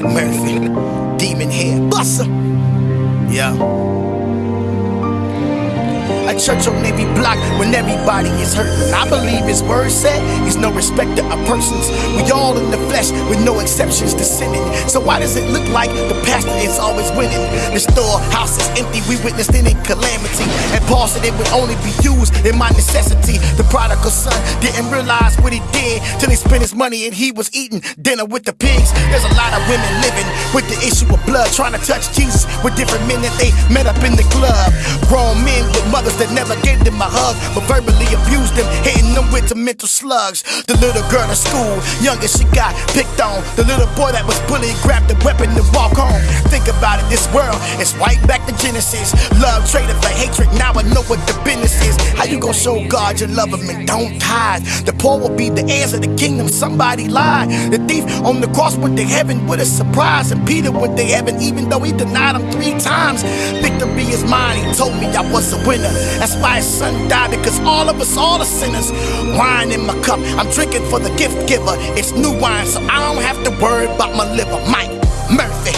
Mike Murphy. Demon head buster. Yeah church on every block when everybody is hurting. I believe his word said he's no respecter of persons. We all in the flesh with no exceptions to sinning. So why does it look like the pastor is always winning? The storehouse is empty, we witnessed any calamity. And Paul said it would only be used in my necessity. The prodigal son didn't realize what he did till he spent his money and he was eating dinner with the pigs. There's a lot of women living with the issue of blood, trying to touch Jesus with different men that they met up in the club. Grown men with mothers that never gave them a hug, but verbally abused them, hitting them with the mental slugs. The little girl in school, youngest she got picked on. The little boy that was bullied grabbed the weapon and walk home. Think about it, this world is right back to Genesis. Love traded for hatred, now I know what the business you gonna show God your love of and don't tithe? The poor will be the heirs of the kingdom, somebody lied. The thief on the cross went to heaven with a surprise, and Peter went to heaven even though he denied him three times. Victory is mine, he told me I was a winner. That's why his son died, because all of us, all are sinners. Wine in my cup, I'm drinking for the gift giver. It's new wine, so I don't have to worry about my liver. Mike Murphy.